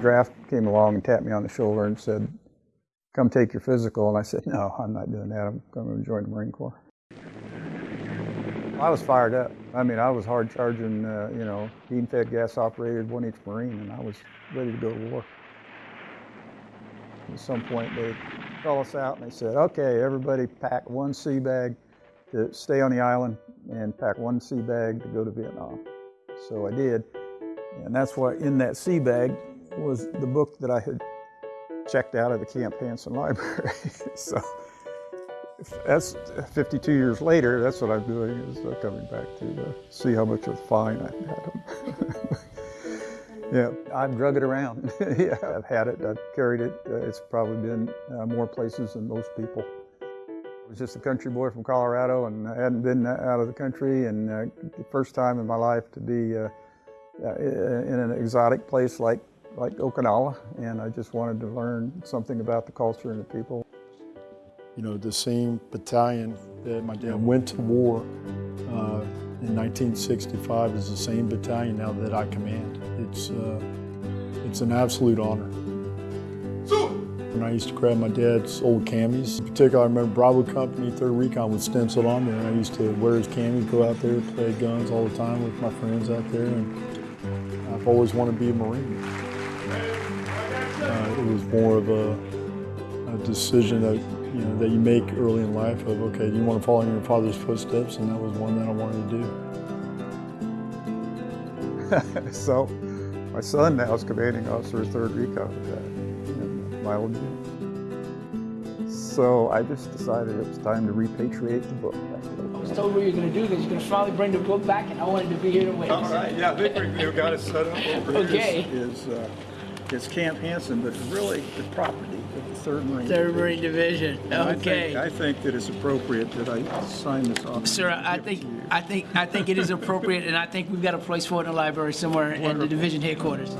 draft came along and tapped me on the shoulder and said, come take your physical. And I said, no, I'm not doing that. I'm going to join the Marine Corps. I was fired up. I mean, I was hard charging, uh, you know, bean fed gas operated one inch Marine, and I was ready to go to war. At some point, they called us out and they said, okay, everybody pack one sea bag to stay on the island and pack one sea bag to go to Vietnam. So I did. And that's why in that sea bag was the book that I had checked out of the Camp Hansen library. so that's 52 years later, that's what I'm doing is uh, coming back to uh, see how much of a fine I had. yeah, I've drug it around. yeah, I've had it, I've carried it. Uh, it's probably been uh, more places than most people. I was just a country boy from Colorado and I hadn't been out of the country and uh, the first time in my life to be uh, in an exotic place like, like Okinawa and I just wanted to learn something about the culture and the people. You know, the same battalion that my dad went to war uh, in 1965 is the same battalion now that I command. It's, uh, it's an absolute honor. And I used to grab my dad's old camis. In particular, I remember Bravo Company, 3rd Recon was stenciled on there. And I used to wear his camis, go out there, play guns all the time with my friends out there. And I've always wanted to be a Marine. Uh, it was more of a, a decision that you know, that you make early in life of, okay, you want to follow in your father's footsteps, and that was one that I wanted to do. so, my son now is commanding officer of 3rd Recon in my old unit. So I just decided it was time to repatriate the book. I was told what you're going to do, because you're going to finally bring the book back, and I wanted to be here to witness All right, yeah, they, have got it set up over okay. Is, is, uh, it's Camp Hansen, but really the property of the 3rd Marine Third Marine Division. And Okay. I think, I think that it's appropriate that I sign this off. Sir, I think I think I think it is appropriate, and I think we've got a place for it in the library somewhere in the division headquarters.